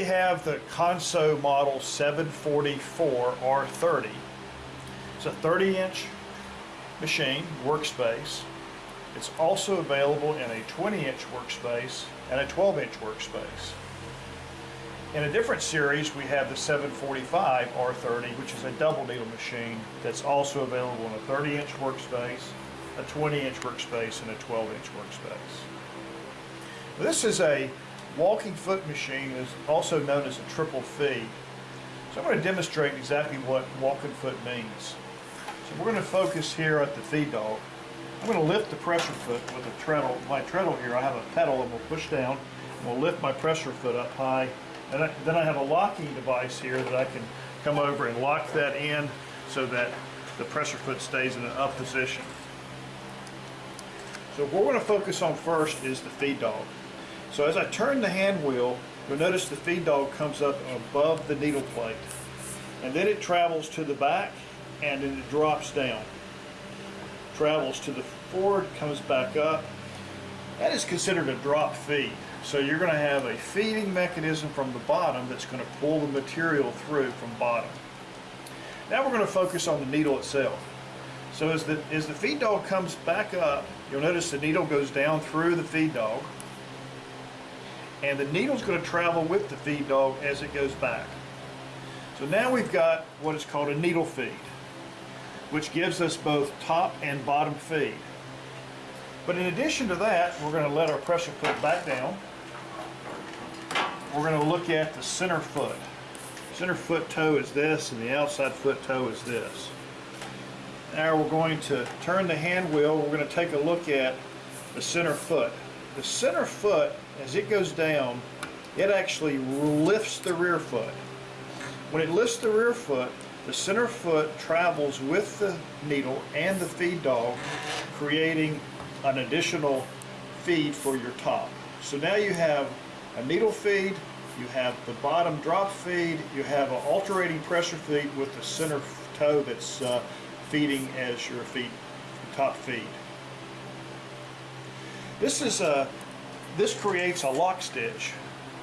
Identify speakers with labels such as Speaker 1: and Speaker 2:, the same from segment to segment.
Speaker 1: we have the Consew model 744R30. It's a 30 inch machine, workspace. It's also available in a 20 inch workspace and a 12 inch workspace. In a different series, we have the 745 R30, which is a double needle machine that's also available in a 30 inch workspace, a 20 inch workspace, and a 12 inch workspace. This is a walking foot machine, is also known as a triple feed. So I'm going to demonstrate exactly what walking foot means. So we're going to focus here at the feed dog. I'm going to lift the pressure foot with a treadle. My treadle here, I have a pedal and we'll push down and we'll lift my pressure foot up high and I, then I have a locking device here that I can come over and lock that in so that the pressure foot stays in an up position. So what we're going to focus on first is the feed dog. So as I turn the hand wheel, you'll notice the feed dog comes up above the needle plate. And then it travels to the back and then it drops down. Travels to the forward, comes back up. That is considered a drop feed. So you're going to have a feeding mechanism from the bottom that's going to pull the material through from bottom. Now we're going to focus on the needle itself. So as the, as the feed dog comes back up, you'll notice the needle goes down through the feed dog. And the needle's going to travel with the feed dog as it goes back. So now we've got what is called a needle feed, which gives us both top and bottom feed. But in addition to that, we're going to let our pressure foot back down we're going to look at the center foot. Center foot toe is this and the outside foot toe is this. Now we're going to turn the hand wheel. We're going to take a look at the center foot. The center foot, as it goes down, it actually lifts the rear foot. When it lifts the rear foot, the center foot travels with the needle and the feed dog, creating an additional feed for your top. So now you have a needle feed, you have the bottom drop feed, you have an alternating pressure feed with the center toe that's uh, feeding as your feed, top feed. This is a, this creates a lock stitch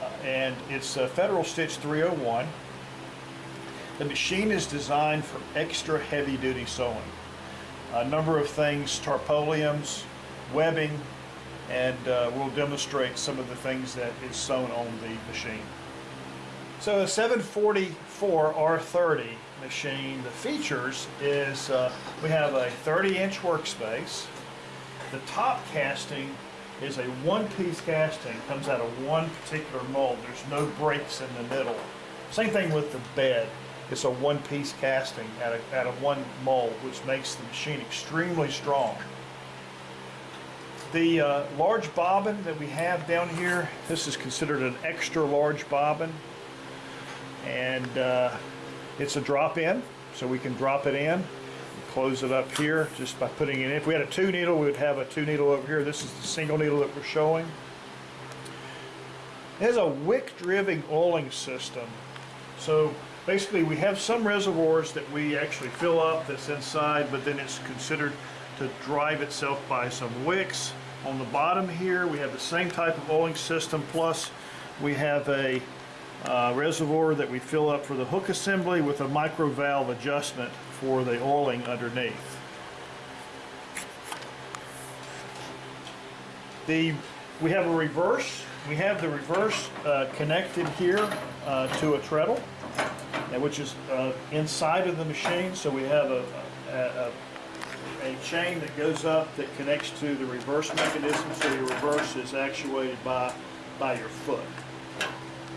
Speaker 1: uh, and it's a Federal Stitch 301. The machine is designed for extra heavy duty sewing. A number of things, tarpoliums, webbing, and uh, we'll demonstrate some of the things that is sewn on the machine. So a 744 R30 machine, the features is uh, we have a 30 inch workspace. The top casting is a one-piece casting, comes out of one particular mold. There's no breaks in the middle. Same thing with the bed. It's a one-piece casting out of, out of one mold, which makes the machine extremely strong. The uh, large bobbin that we have down here, this is considered an extra large bobbin. And uh, it's a drop in, so we can drop it in. Close it up here just by putting it in. If we had a two needle, we would have a two needle over here. This is the single needle that we're showing. It has a wick driven oiling system. So basically we have some reservoirs that we actually fill up that's inside, but then it's considered to drive itself by some wicks. On the bottom here we have the same type of oiling system plus we have a uh, reservoir that we fill up for the hook assembly with a micro valve adjustment for the oiling underneath. The, we have a reverse. We have the reverse uh, connected here uh, to a treadle, which is uh, inside of the machine. So we have a, a, a a chain that goes up that connects to the reverse mechanism so your reverse is actuated by, by your foot.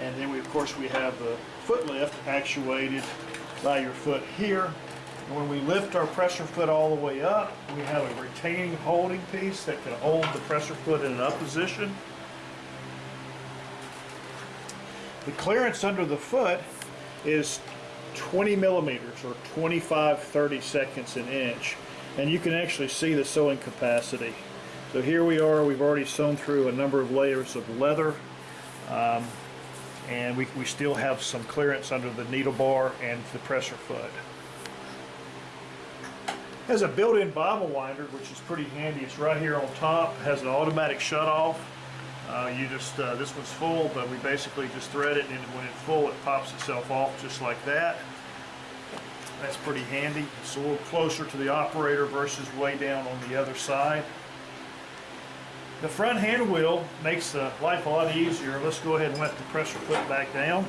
Speaker 1: And then we, of course, we have the foot lift actuated by your foot here. And when we lift our pressure foot all the way up, we have a retaining holding piece that can hold the pressure foot in an up position. The clearance under the foot is 20 millimeters or 25 30 seconds an inch and you can actually see the sewing capacity. So here we are, we've already sewn through a number of layers of leather um, and we, we still have some clearance under the needle bar and the pressure foot. Has a built-in bobbin winder which is pretty handy. It's right here on top, It has an automatic shut off Uh, you just, uh, this one's full, but we basically just thread it and when it's full it pops itself off just like that. That's pretty handy. It's a little closer to the operator versus way down on the other side. The front hand wheel makes the life a lot easier. Let's go ahead and let the pressure foot back down.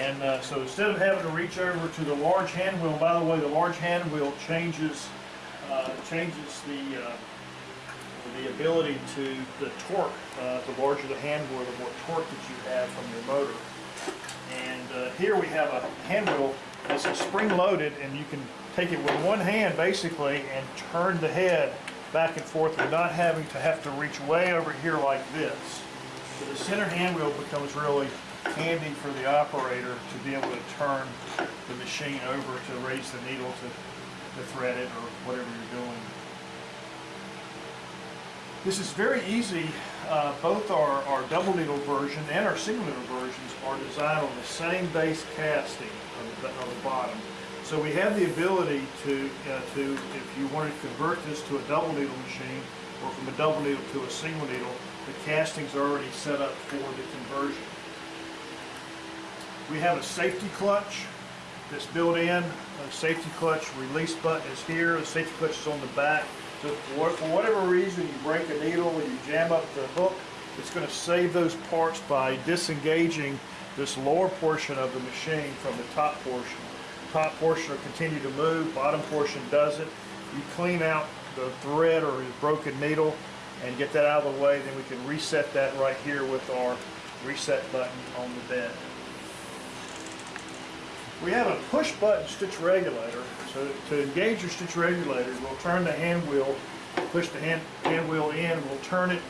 Speaker 1: And uh, so instead of having to reach over to the large hand wheel, by the way, the large hand wheel changes uh, changes the uh, the ability to the torque. Uh, the larger the hand wheel, the more torque that you have from your motor. And uh, here we have a hand wheel that's spring loaded, and you can take it with one hand basically and turn the head back and forth without having to have to reach way over here like this. So the center hand wheel becomes really handy for the operator to be able to turn the machine over to raise the needle to, to thread it or whatever you're doing. This is very easy. Uh, both our, our double needle version and our single needle versions are designed on the same base casting of the, of the bottom. So we have the ability to, uh, to, if you wanted to convert this to a double needle machine or from a double needle to a single needle, the casting's already set up for the conversion. We have a safety clutch that's built in. The safety clutch release button is here. The safety clutch is on the back. So for for whatever reason you break a needle or you jam up the hook, it's going to save those parts by disengaging this lower portion of the machine from the top portion. Top portion will continue to move, bottom portion doesn't. You clean out the thread or the broken needle and get that out of the way, then we can reset that right here with our reset button on the bed. We have a push button stitch regulator. So to engage your stitch regulator, we'll turn the hand wheel, push the hand, hand wheel in, we'll turn it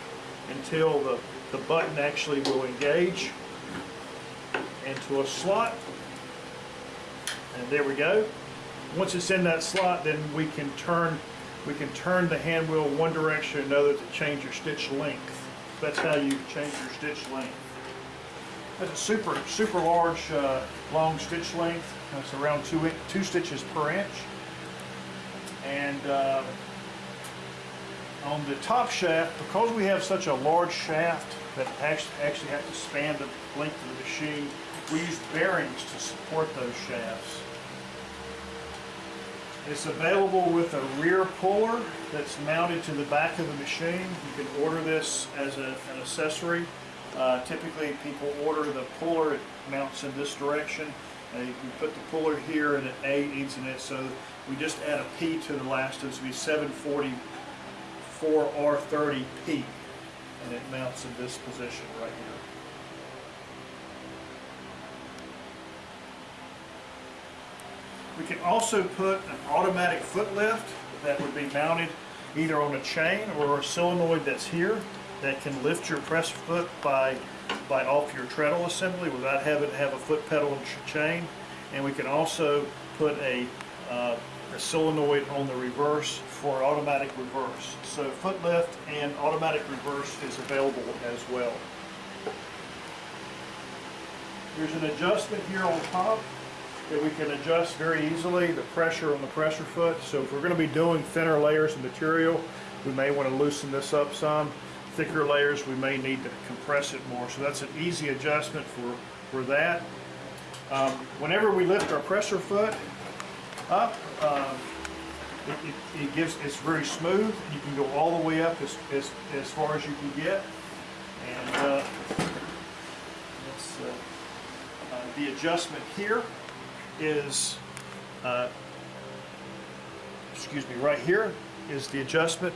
Speaker 1: until the, the button actually will engage into a slot. And there we go. Once it's in that slot, then we can turn we can turn the hand wheel one direction or another to change your stitch length. That's how you change your stitch length. That's a super, super large, uh, long stitch length. That's around two, in- two stitches per inch. And uh, on the top shaft, because we have such a large shaft that actually, actually have to span the length of the machine, we use bearings to support those shafts. It's available with a rear puller that's mounted to the back of the machine. You can order this as a, an accessory. Uh, typically, people order the puller, it mounts in this direction. Uh, you can put the puller here and an A leads in it, so we just add a P to the last, it's be 744R30P, and it mounts in this position right here. We can also put an automatic foot lift that would be mounted either on a chain or a solenoid that's here that can lift your press foot by, by off your treadle assembly without having to have a foot pedal and chain. And we can also put a, uh, a solenoid on the reverse for automatic reverse. So foot lift and automatic reverse is available as well. There's an adjustment here on top that we can adjust very easily, the pressure on the pressure foot. So if we're gonna be doing thinner layers of material, we may wanna loosen this up some. Thicker layers, we may need to compress it more. So that's an easy adjustment for, for that. Um, whenever we lift our pressure foot up, um, it, it, it gives, it's very smooth. You can go all the way up as, as, as far as you can get. And, uh, uh, uh, the adjustment here is, uh, excuse me, right here is the adjustment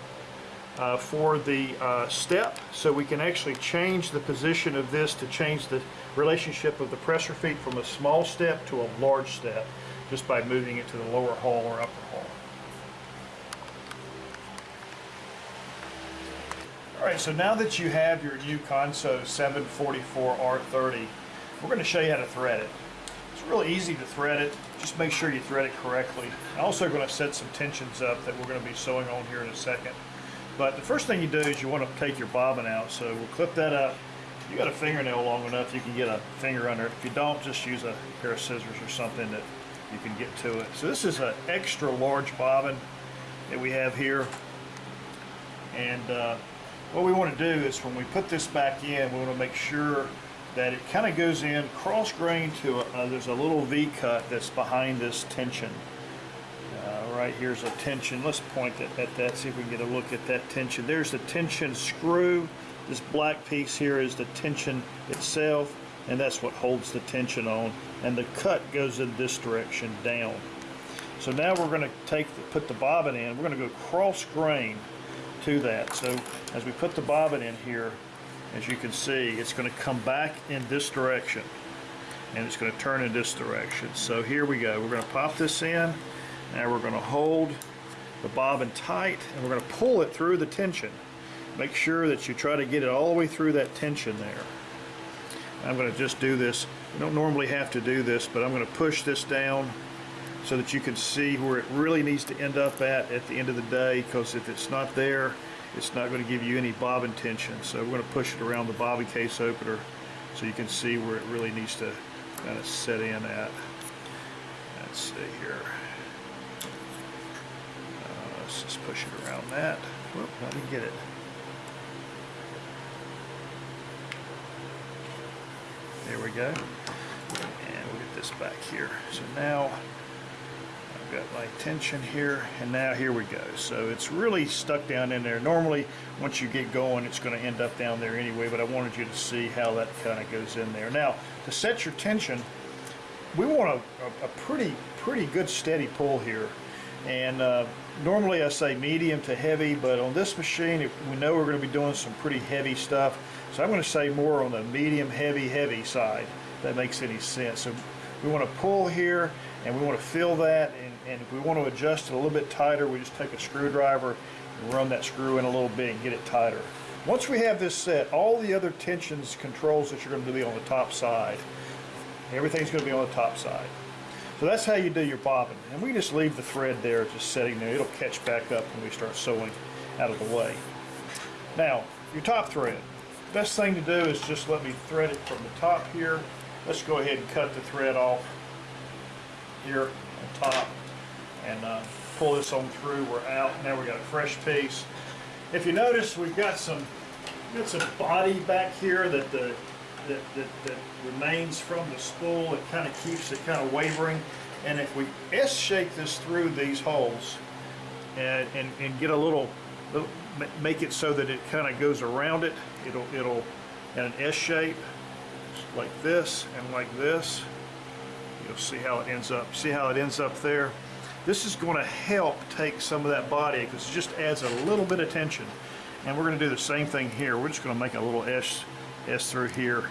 Speaker 1: uh, for the uh, step. So we can actually change the position of this to change the relationship of the pressure feet from a small step to a large step just by moving it to the lower hall or upper hall. All right, so now that you have your new Consew 744R30, we're going to show you how to thread it. It's really easy to thread it. Just make sure you thread it correctly. I'm also going to set some tensions up that we're going to be sewing on here in a second. But the first thing you do is you want to take your bobbin out. So we'll clip that up. You got a fingernail long enough, you can get a finger under it. If you don't, just use a pair of scissors or something that you can get to it. So this is an extra large bobbin that we have here. And uh, what we want to do is when we put this back in, we want to make sure that it kind of goes in cross grain to, a, uh, there's a little V cut that's behind this tension. Right here's a tension. Let's point at, at that, see if we can get a look at that tension. There's the tension screw. This black piece here is the tension itself, and that's what holds the tension on. And the cut goes in this direction down. So now we're going to take the, put the bobbin in. We're going to go cross grain to that. So as we put the bobbin in here, as you can see, it's going to come back in this direction and it's going to turn in this direction. So here we go. We're going to pop this in. Now we're going to hold the bobbin tight and we're going to pull it through the tension. Make sure that you try to get it all the way through that tension there. I'm going to just do this. You don't normally have to do this, but I'm going to push this down so that you can see where it really needs to end up at at the end of the day because if it's not there, it's not going to give you any bobbin tension. So we're going to push it around the bobbin case opener so you can see where it really needs to kind of set in at. Let's see here. Let's just push it around that. Whoop, let me get it. There we go. And we'll get this back here. So now I've got my tension here and now here we go so it's really stuck down in there normally once you get going it's going to end up down there anyway but I wanted you to see how that kind of goes in there now to set your tension we want a, a pretty pretty good steady pull here and uh, normally I say medium to heavy but on this machine we know we're going to be doing some pretty heavy stuff so I'm going to say more on the medium heavy heavy side that makes any sense so we want to pull here and we want to feel that and, and if we want to adjust it a little bit tighter we just take a screwdriver and run that screw in a little bit and get it tighter. Once we have this set all the other tensions controls that you're going to be on the top side everything's going to be on the top side. So that's how you do your bobbin and we just leave the thread there just sitting there it'll catch back up when we start sewing out of the way. Now your top thread best thing to do is just let me thread it from the top here let's go ahead and cut the thread off here on top and uh, pull this on through. We're out. Now we got a fresh piece. If you notice, we've got some got some body back here that the that, that, that remains from the spool. It kind of keeps it kind of wavering. And if we S-shape this through these holes and, and, and get a little, little, make it so that it kind of goes around it, it'll, it'll in an S shape like this and like this. You'll see how it ends up. See how it ends up there? This is going to help take some of that body because it just adds a little bit of tension. And we're going to do the same thing here. We're just going to make a little S, S through here.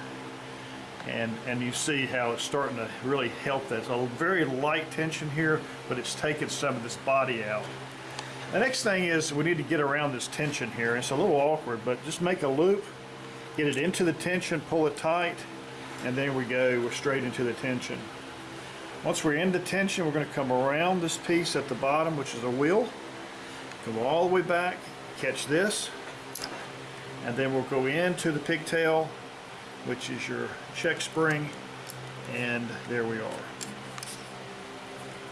Speaker 1: And, and you see how it's starting to really help that. It's a very light tension here, but it's taking some of this body out. The next thing is we need to get around this tension here. It's a little awkward, but just make a loop, get it into the tension, pull it tight, and there we go, we're straight into the tension. Once we're into tension, we're going to come around this piece at the bottom, which is a wheel, go all the way back, catch this, and then we'll go into the pigtail, which is your check spring, and there we are.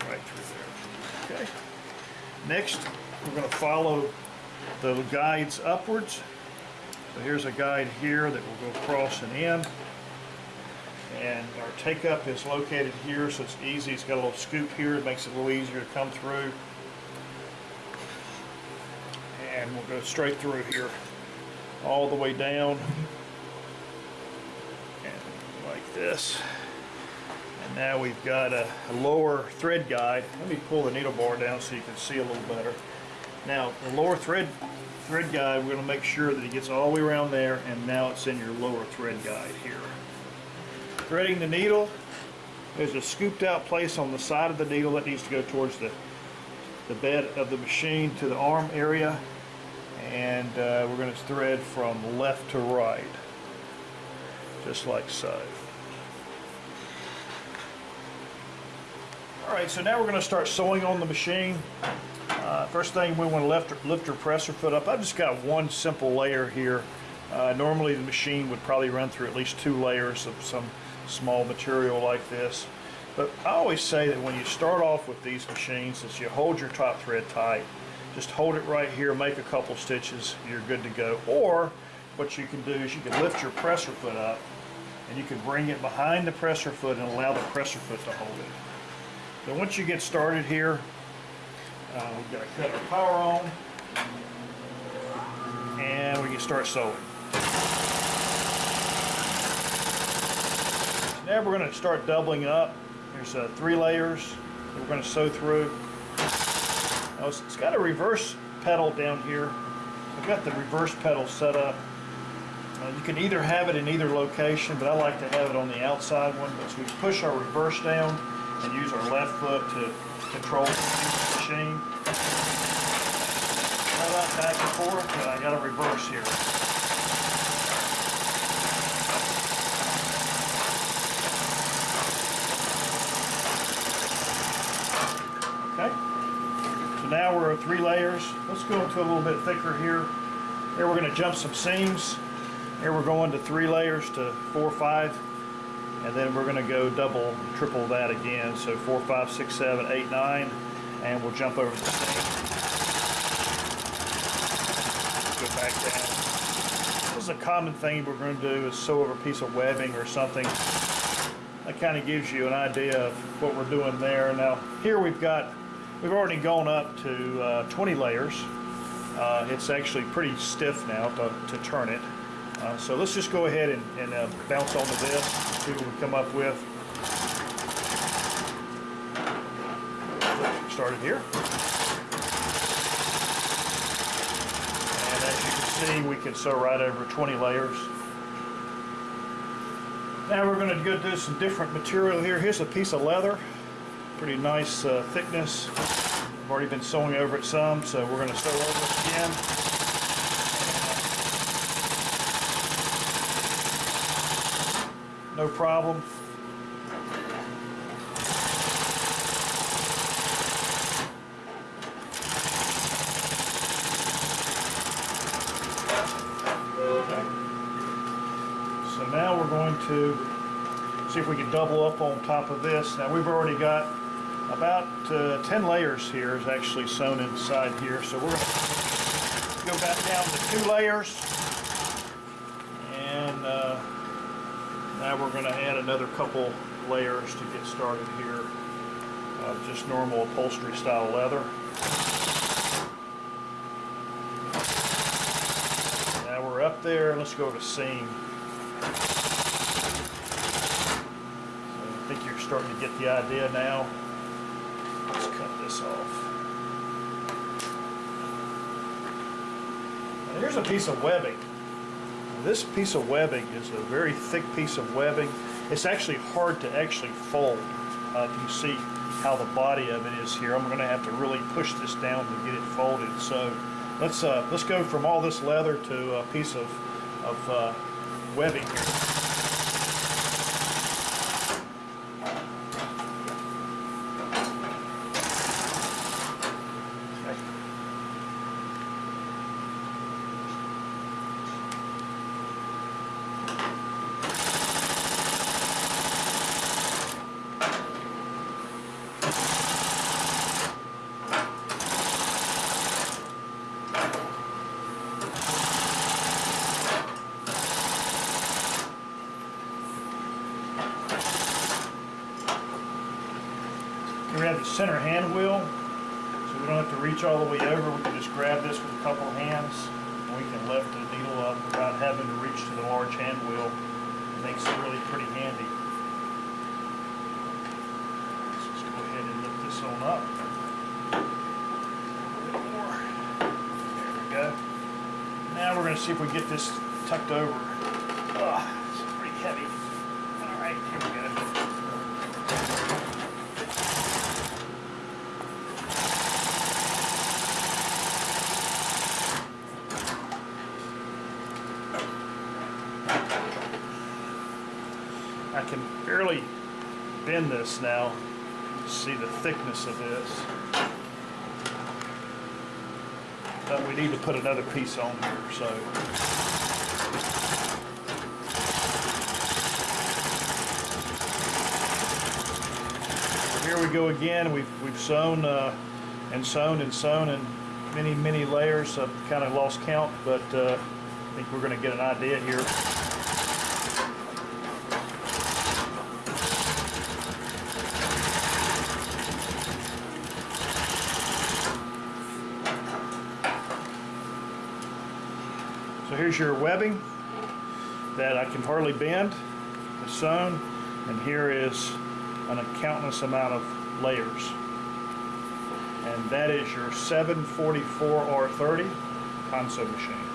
Speaker 1: Right through there. Okay. Next, we're going to follow the guides upwards. So here's a guide here that will go across and in and our take up is located here so it's easy it's got a little scoop here it makes it a little easier to come through and we'll go straight through here all the way down. And like this. And now we've got a, a lower thread guide. Let me pull the needle bar down so you can see a little better. Now the lower thread thread guide we're going to make sure that it gets all the way around there and now it's in your lower thread guide here. Threading the needle, there's a scooped out place on the side of the needle that needs to go towards the, the bed of the machine to the arm area. And uh, we're going to thread from left to right, just like so. Alright, so now we're going to start sewing on the machine. Uh, first thing we want to lift, lift presser foot up. I've just got one simple layer here. Uh, normally the machine would probably run through at least two layers of some small material like this. But I always say that when you start off with these machines, is you hold your top thread tight just hold it right here, make a couple stitches, you're good to go. Or what you can do is you can lift your presser foot up and you can bring it behind the presser foot and allow the presser foot to hold it. So once you get started here, uh, we've got to cut our power on and we can start sewing. Now we're going to start doubling up. There's uh, three layers that we're going to sew through. Now it's, it's got a reverse pedal down here. I've got the reverse pedal set up. Uh, you can either have it in either location, but I like to have it on the outside one. But so we push our reverse down and use our left foot to control the machine. That back and forth, but I got a reverse here. Now we're at three layers. Let's go into a little bit thicker here. Here we're going to jump some seams. Here we're going to three layers to four, five, and then we're going to go double, triple that again. So four, five, six, seven, eight, nine, and we'll jump over the seam. Go back down. This is a common thing we're going to do is sew over a piece of webbing or something. That kind of gives you an idea of what we're doing there. Now here we've got, we've already gone up to uh, 20 layers. Uh, it's actually pretty stiff now to, to turn it. Uh, so let's just go ahead and, and uh, bounce onto this, see what we come up with. Started here. And as you can see, we can sew right over 20 layers. Now we're going to go do some different material here. Here's a piece of leather, pretty nice uh, thickness. I've already been sewing over it some, so we're going to sew over it again. No problem. So now we're going to see if we can double up on top of this. Now we've already got about uh, 10 layers here is actually sewn inside here. So we're going to go back down to two layers. And uh, now we're going to add another couple layers to get started here of just normal upholstery style leather. Now we're up there, let's go to seam. So I think you're starting to get the idea now. This off. And here's a piece of webbing. This piece of webbing is a very thick piece of webbing. It's actually hard to actually fold. Uh, you see how the body of it is here, I'm going to have to really push this down to get it folded. So let's uh, let's go from all this leather to a piece of of uh, webbing center hand wheel, so we don't have to reach all the way over. We can just grab this with a couple hands, and we can lift the needle up without having to reach to the large hand wheel. It makes it really pretty handy. Let's just go ahead and lift this on up. There we go. Now we're going to see if we get this tucked over. Ugh, it's pretty heavy. All right, here we go. I can barely bend this now. See the thickness of this. But we need to put another piece on here, so. Here we go again. We've, we've sewn uh, and sewn and sewn and many, many layers. I've kind of lost count, but uh, I think we're going to get an idea here. Here's your webbing that I can hardly bend, it's sewn, and here is an countless amount of layers. And that is your 744 R30 Consew machine.